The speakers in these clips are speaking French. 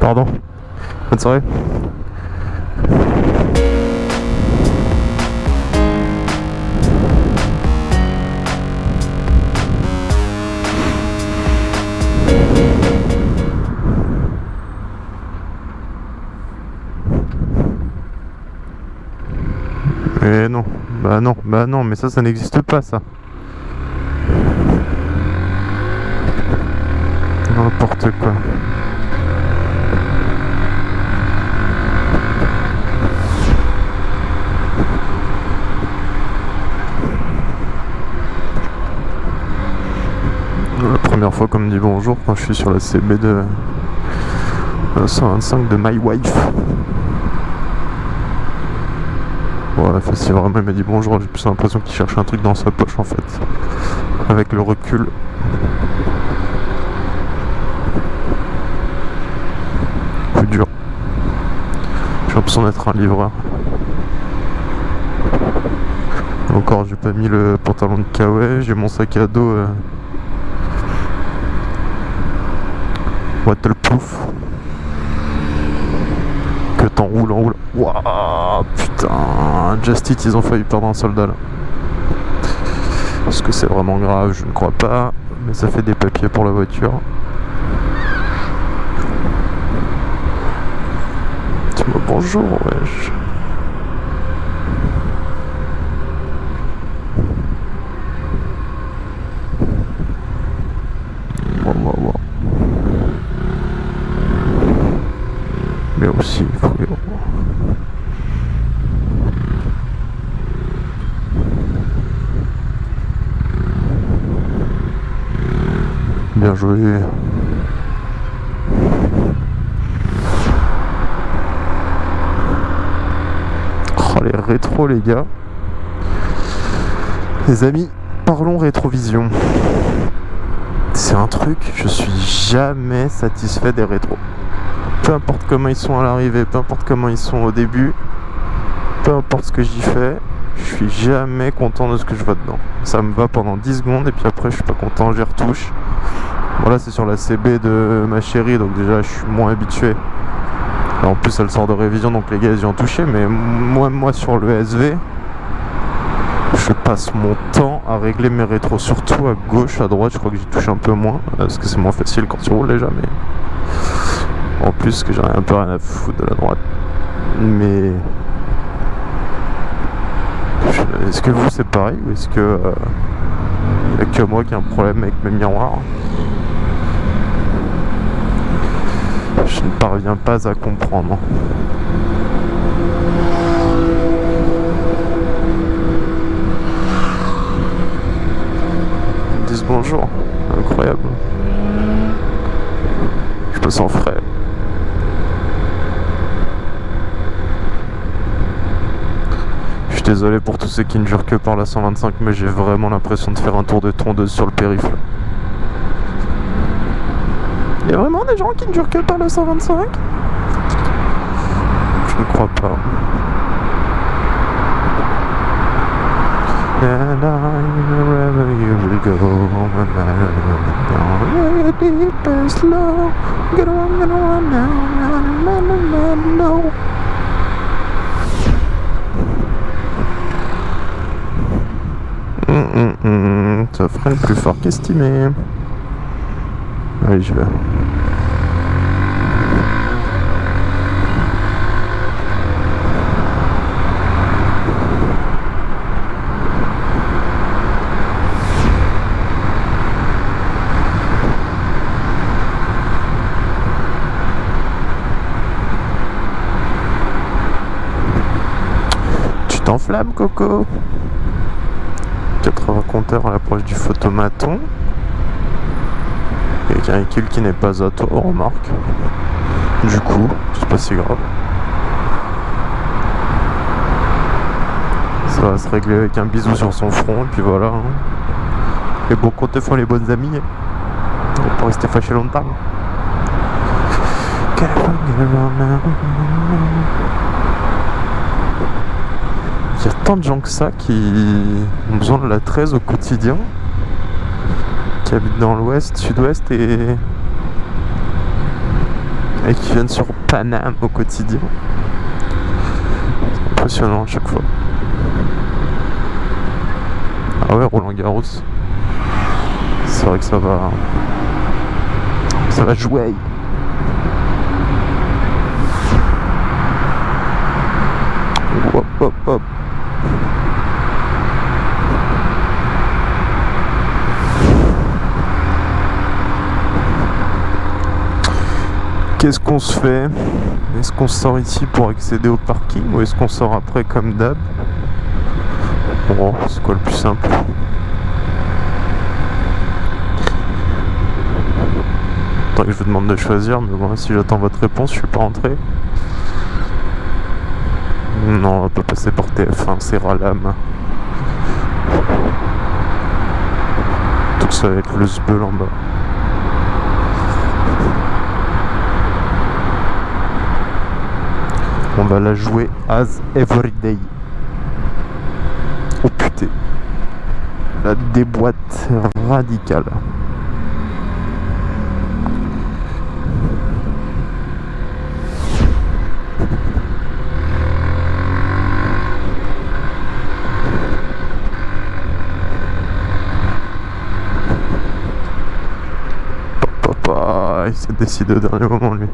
Pardon. Bonne soirée. Mais non, bah non, bah non, mais ça, ça n'existe pas, ça. N'importe quoi. La première fois qu'on me dit bonjour quand je suis sur la CB de 125 de My Wife. Ouais, si vraiment il m'a dit bonjour, j'ai plus l'impression qu'il cherche un truc dans sa poche en fait. Avec le recul. Coup dur. J'ai l'impression d'être un livreur. Encore, j'ai pas mis le pantalon de Kawaii, j'ai mon sac à dos. Euh... Waterproof. Que t'enroules, enroules. Waouh, putain. Just ils ont failli perdre un soldat là. Est-ce que c'est vraiment grave? Je ne crois pas. Mais ça fait des papiers pour la voiture. Dis-moi bonjour, wesh. Wow, wow, wow. Mais aussi, frérot. Bien joué. Oh les rétros les gars. Les amis, parlons rétrovision. C'est un truc, je suis jamais satisfait des rétros. Peu importe comment ils sont à l'arrivée, peu importe comment ils sont au début, peu importe ce que j'y fais, je suis jamais content de ce que je vois dedans. Ça me va pendant 10 secondes et puis après je suis pas content, j'y retouche. Voilà, c'est sur la CB de ma chérie, donc déjà je suis moins habitué. En plus elle sort de révision, donc les gars ils y ont touché, mais moi, moi sur le SV, je passe mon temps à régler mes rétros, surtout à gauche, à droite, je crois que j'y touche un peu moins, parce que c'est moins facile quand tu roules déjà, mais... En plus que j'en ai un peu rien à foutre de la droite. Mais... Est-ce que vous c'est pareil ou est-ce que... Euh... Il a que moi qui ai un problème avec mes miroirs? Je ne parviens pas à comprendre. Ils me disent bonjour. Incroyable. Je me sens frais. Je suis désolé pour tous ceux qui ne jurent que par la 125, mais j'ai vraiment l'impression de faire un tour de tondeuse sur le périph'. Il y a vraiment des gens qui ne jurent que par la 125 Je ne crois pas. And I, wherever you will go, no matter deep and slow, gonna run, gonna run now, now, now, now. Hum, hum, hum, ça freine plus fort qu'estimé. Allez, je vais. Tu t'enflammes, Coco? 80 compteurs à l'approche du photomaton? Véhicule qui n'est pas à toi, remarque. Du coup, c'est pas si grave. Ça va se régler avec un bisou sur son front, et puis voilà. Hein. Les bons comptes font les bonnes amies. On va pas rester fâché longtemps. Il y a tant de gens que ça qui ont besoin de la 13 au quotidien. Qui habitent dans l'ouest, sud-ouest et... et qui viennent sur Paname au quotidien. C'est impressionnant à chaque fois. Ah ouais, Roland Garros. C'est vrai que ça va... Ça va jouer. Hop hop hop. Qu'est-ce qu'on se fait? Est-ce qu'on sort ici pour accéder au parking ou est-ce qu'on sort après comme d'hab? Oh, c'est quoi le plus simple? Tant que je vous demande de choisir, mais bon, si j'attends votre réponse, je suis pas rentré. Non, on va pas passer par TF1, c'est Ralam. Donc ça va être le sbeul en bas. On va la jouer as everyday. Oh putain. La déboîte radicale. Il s'est décidé au dernier moment lui.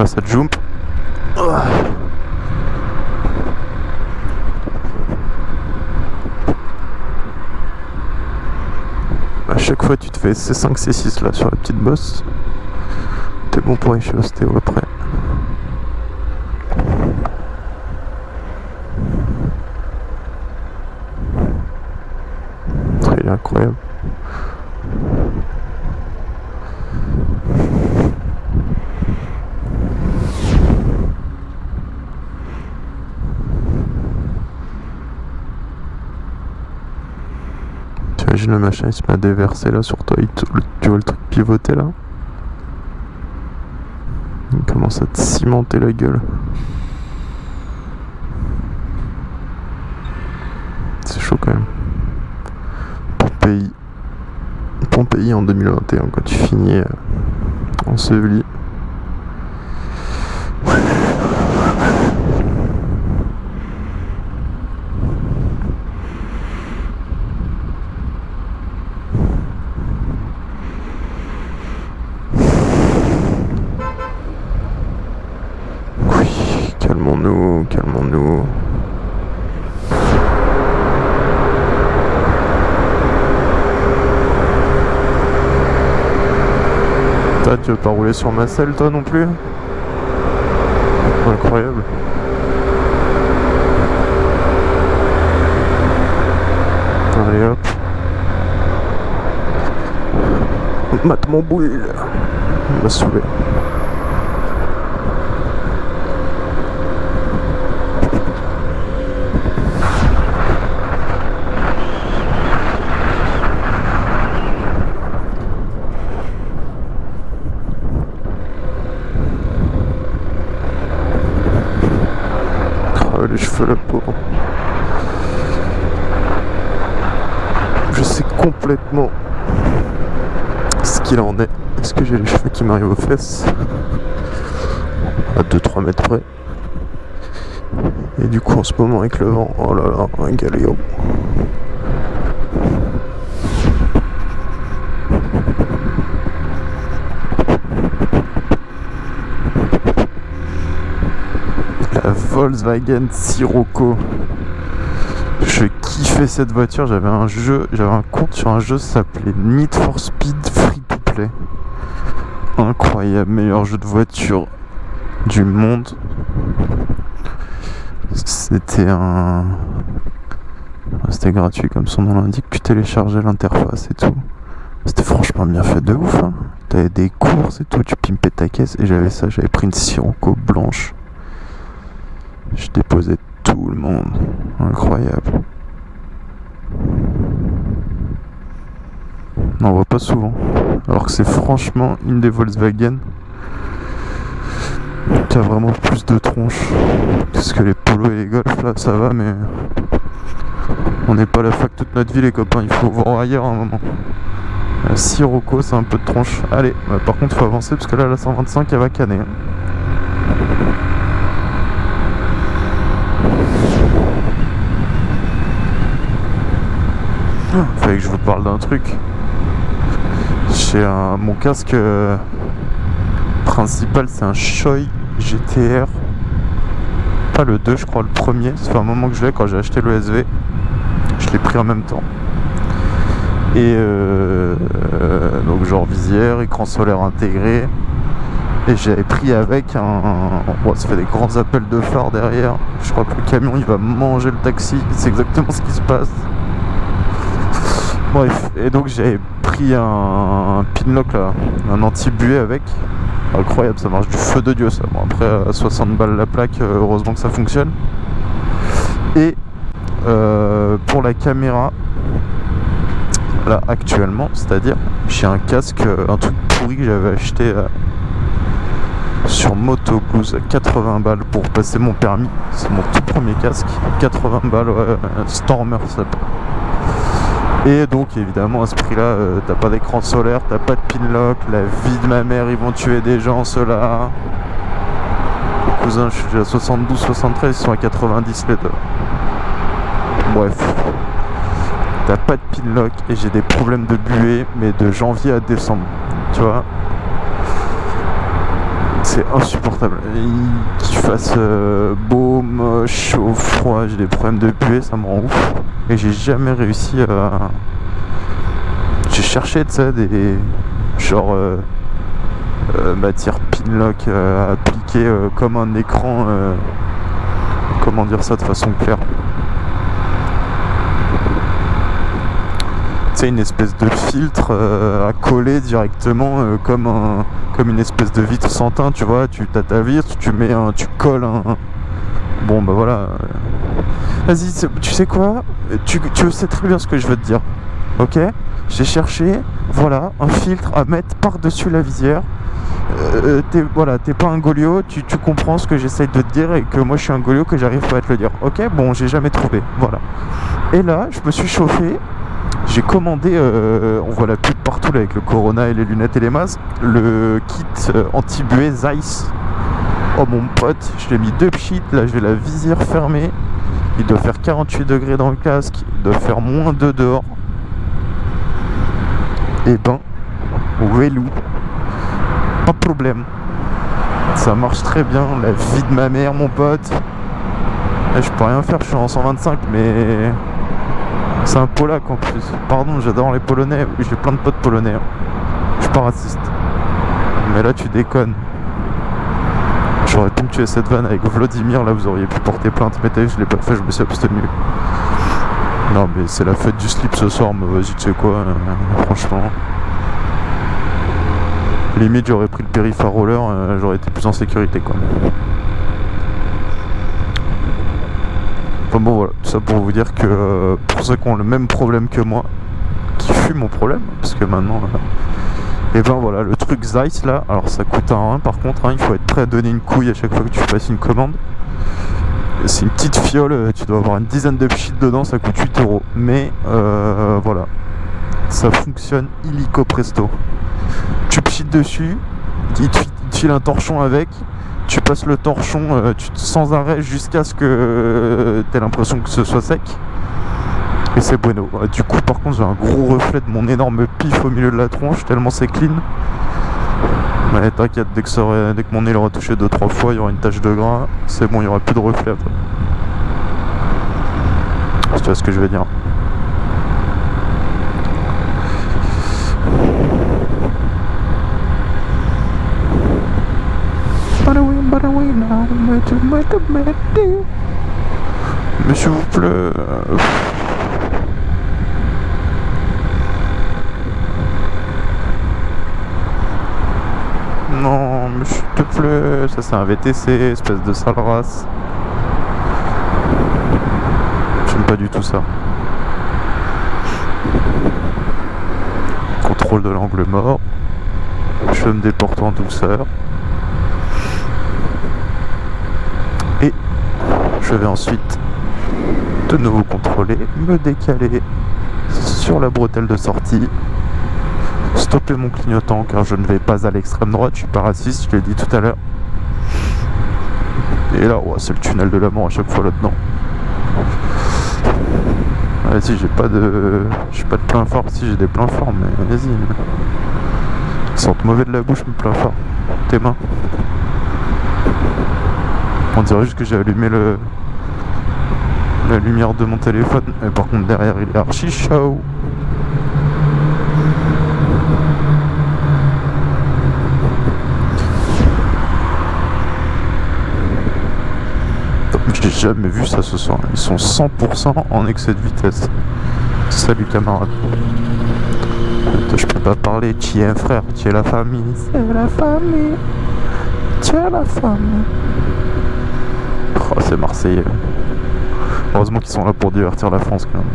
Là ça jump. À chaque fois tu te fais C5, C6 là sur la petite bosse. T'es bon pour l'ostéo après. Il est incroyable. Le machin il se met à déverser là sur toi, il te- tu vois le truc pivoter là Il commence à te cimenter la gueule. C'est chaud quand même. Pompéi. Pompéi en 2021 quand tu finis euh, enseveli. Oui, calmons-nous. Toi, tu veux pas rouler sur ma selle, toi non plus? Incroyable. Allez hop. Mate mon boule. Il m'a saoulé. Ah, les cheveux, la pauvre. Je sais complètement ce qu'il en est. Est-ce que j'ai les cheveux qui m'arrivent aux fesses À 2-3 mètres près. Et du coup, en ce moment, avec le vent, oh là là, un galéo. La Volkswagen Sirocco. Je kiffais cette voiture, j'avais un jeu, j'avais un compte sur un jeu qui s'appelait Need for Speed Free to Play. Incroyable, meilleur jeu de voiture du monde. C'était un. C'était gratuit comme son nom l'indique, tu téléchargeais l'interface et tout. C'était franchement bien fait de ouf. Hein. T'avais des courses et tout, tu pimpais ta caisse et j'avais ça, j'avais pris une Sirocco blanche. Je déposais tout le monde. Incroyable. On voit pas souvent. Alors que c'est franchement une des Volkswagen T'as vraiment plus de tronches. Parce que les polos et les golfs là ça va mais on n'est pas la fac toute notre vie les copains, il faut voir ailleurs un moment. La Sirocco c'est un peu de tronche. Allez, bah, par contre faut avancer parce que là la 125 elle va canner. Fallait que je vous parle d'un truc. J'ai un... mon casque euh, principal, c'est un Shoei GTR. Pas le 2, je crois, le premier. Ça fait un moment que je l'ai quand j'ai acheté le SV. Je l'ai pris en même temps. Et euh, donc genre visière, écran solaire intégré. Et j'avais pris avec un... Bon, ça fait des grands appels de phare derrière. Je crois que le camion il va manger le taxi. C'est exactement ce qui se passe. Bref, et donc j'avais pris un, pinlock là, un anti-buée avec. Incroyable, ça marche du feu de Dieu ça. Bon après à 60 balles la plaque, euh, heureusement que ça fonctionne. Et euh, pour la caméra, là actuellement, c'est-à-dire j'ai un casque, euh, un truc pourri que j'avais acheté sur Moto à 80 balles pour passer mon permis. C'est mon tout premier casque, 80 balles, Stormer ça. Et donc évidemment à ce prix là euh, t'as pas d'écran solaire, t'as pas de pinlock, la vie de ma mère ils vont tuer des gens ceux-là. Les cousins je suis à 72, 73, ils sont à 90 les. Bref. T'as pas de pinlock et j'ai des problèmes de buée mais de janvier à décembre. Tu vois? C'est insupportable. Qu'il fasse euh, beau, moche, chaud, froid, j'ai des problèmes de buée, ça me rend ouf. Et j'ai jamais réussi à. J'ai cherché, sais, des. genre. Euh, euh, matière pinlock à appliquer comme un écran. comment dire ça de façon claire une espèce de filtre à coller directement comme un comme une espèce de vitre sans teint, tu vois, tu as ta vitre, tu mets un, tu colles un, bon bah voilà. Vas-y, tu sais quoi? Tu, tu sais très bien ce que je veux te dire, ok? J'ai cherché, voilà, un filtre à mettre par-dessus la visière. Euh, t'es voilà, pas un golio, tu, tu comprends ce que j'essaye de te dire et que moi je suis un golio que j'arrive pas à te le dire. Ok, bon, j'ai jamais trouvé, voilà. Et là, je me suis chauffé j'ai commandé, euh, on voit la pub partout avec le Corona et les lunettes et les masques, le kit euh, anti-buée Zeiss. Oh mon pote, je l'ai mis deux pchits, là j'ai la visière fermée. Il doit faire 48 degrés dans le casque, il doit faire moins 2 dehors. Et eh ben, Wellou, pas de problème. Ça marche très bien, la vie de ma mère mon pote. Eh, je peux rien faire, je suis en 125 mais c'est un polac en plus. Pardon, j'adore les polonais. J'ai plein de potes polonais. Hein. Je suis pas raciste. Mais là, tu déconnes. J'aurais pu me tuer cette vanne avec Vladimir. Là, vous auriez pu porter plainte. Mais t'as vu, je l'ai pas fait. Je me suis abstenu. Non, mais c'est la fête du slip ce soir. Mais vas-y, tu sais quoi. Euh, franchement. Limite, j'aurais pris le périph' à roller. Euh, j'aurais été plus en sécurité, quoi. Enfin bon voilà, tout ça pour vous dire que euh, pour ceux qui ont le même problème que moi, qui fut mon problème, parce que maintenant, et euh, ben voilà, le truc Zeiss là, alors ça coûte un 1 par contre, hein, il faut être prêt à donner une couille à chaque fois que tu passes une commande. C'est une petite fiole, euh, tu dois avoir une dizaine de pchits dedans, ça coûte 8 euros. Mais voilà, ça fonctionne illico presto. Tu pchites dessus, il te file un torchon avec, tu passes le torchon euh, sans arrêt jusqu'à ce que euh, tu aies l'impression que ce soit sec. Et c'est bueno. Euh, du coup, par contre, j'ai un gros reflet de mon énorme pif au milieu de la tronche, tellement c'est clean. Mais t'inquiète, dès, que mon nez aura touché 2-3 fois, il y aura une tache de gras. C'est bon, il n'y aura plus de reflet après. tu vois ce que je veux dire. Mais s'il vous plaît. Euh, non, mais s'il te plaît. Ça, c'est un VTC, espèce de sale race. J'aime pas du tout ça. Contrôle de l'angle mort. Je me déporte en douceur. Je vais ensuite de nouveau contrôler, me décaler sur la bretelle de sortie, stopper mon clignotant car je ne vais pas à l'extrême droite, je suis pas raciste, je l'ai dit tout à l'heure. Et là, c'est le tunnel de la mort à chaque fois là-dedans. Vas-y, j'ai pas de. J'ai pas de plein fort. Si j'ai des pleins forts, mais vas-y. Sentent mauvais de la bouche, mes plein fort. Tes mains. On dirait juste que j'ai allumé le. La lumière de mon téléphone. Et par contre derrière il est archi chaud. J'ai jamais vu ça ce soir. Ils sont 100% en excès de vitesse. Salut camarade. Je peux pas parler, tu es un frère, tu es la famille. C'est la famille. Tu es la famille. Oh, c'est Marseillais. Heureusement qu'ils sont là pour divertir la France quand même.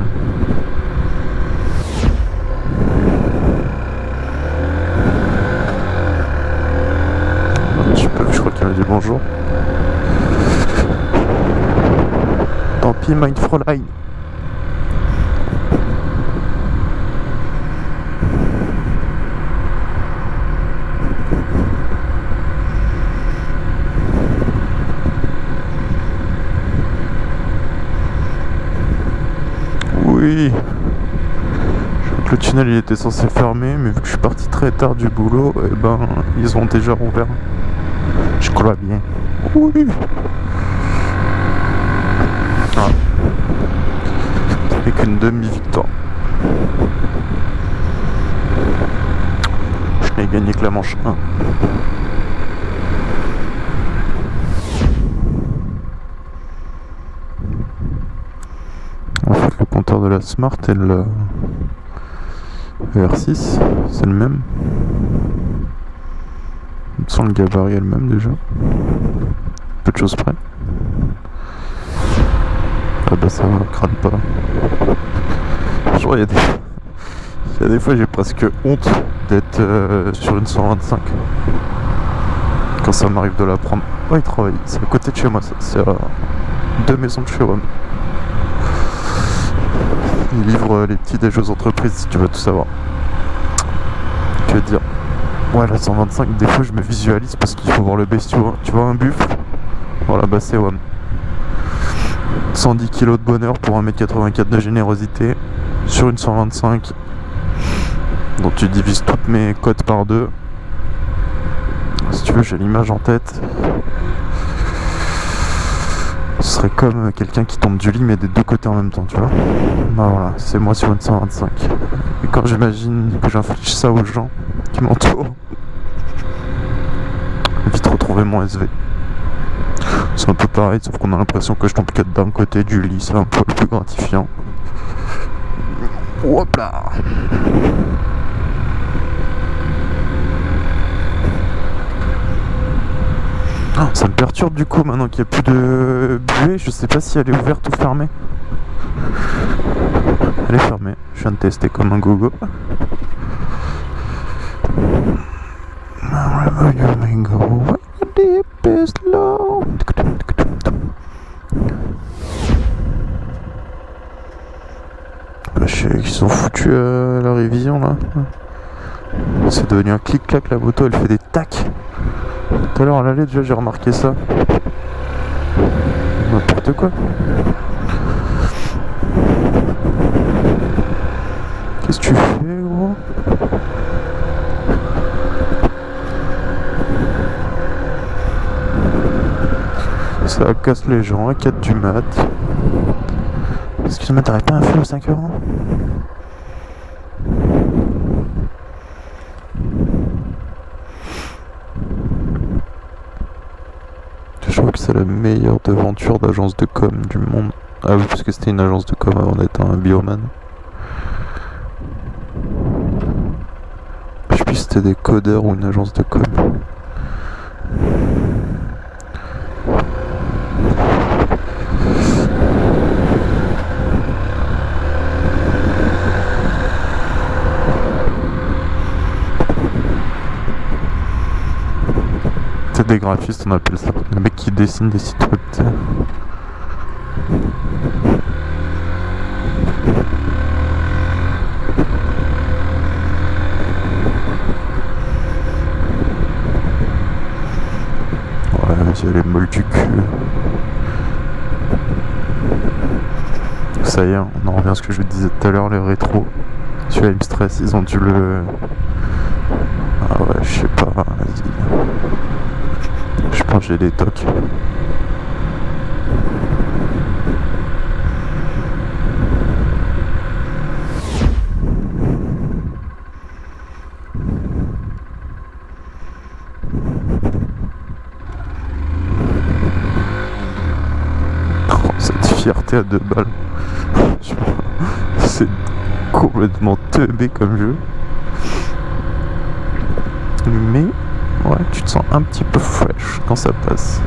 Je, peux, je crois qu'il a dit bonjour. Tant pis, Mindfroline. Oui. Le tunnel il était censé fermer, mais vu que je suis parti très tard du boulot, eh ben ils ont déjà rouvert. Je crois bien. Oui. Ah. qu'une demi-victoire. Je n'ai gagné que la manche 1. De la Smart et le, R6, c'est le même. Sans le gabarit elle même déjà. Peu de choses près. Ah bah ça crâne pas. des... Il y a des fois j'ai presque honte d'être euh, sur une 125. Quand ça m'arrive de la prendre. Oh il travaille, c'est à côté de chez moi, c'est à deux maisons de chez moi. Il livre euh, les petits déjeux aux entreprises si tu veux tout savoir. Que dire? Ouais, la 125, des fois je me visualise parce qu'il faut voir le bestiau. Tu vois un buffle Voilà, bah c'est WAM. 110 kg de bonheur pour 1m84 de générosité sur une 125. Donc tu divises toutes mes cotes par deux. Si tu veux, j'ai l'image en tête. Ce serait comme quelqu'un qui tombe du lit mais des deux côtés en même temps, tu vois. Bah voilà, c'est moi sur une 125. Et quand j'imagine que j'inflige ça aux gens qui m'entourent, vite retrouver mon SV. C'est un peu pareil, sauf qu'on a l'impression que je tombe que d'un côté du lit, c'est un peu plus gratifiant. Hop là Ah, ça me perturbe du coup maintenant qu'il n'y a plus de buée. Je sais pas si elle est ouverte ou fermée. Elle est fermée. Je viens de tester comme un gogo. Bah, qu'ils sont foutus à la révision là. C'est devenu un clic-clac la moto, elle fait des tacs. Tout à l'heure à l'allée déjà j'ai remarqué ça. N'importe quoi. Qu'est-ce que tu fais gros? Ça casse les gens à 4 du mat. Excuse-moi, t'aurais pas un à 5 euros c'est la meilleure devanture d'agence de com du monde. Ah oui, parce que c'était une agence de com avant d'être un bioman. Je sais c'était des codeurs ou une agence de com. des graphistes, on appelle ça. Le mec qui dessine des sites web. Ouais, les molles du cul. Ça y est, on en revient à ce que je vous disais tout à l'heure, les rétros. Celui-là, il me stresse, ils ont dû le... Ah ouais, je sais pas j'ai des tocs. Cette fierté à deux balles. C'est complètement teubé comme jeu. Mais ouais, tu te sens un petit peu fresh quand ça passe.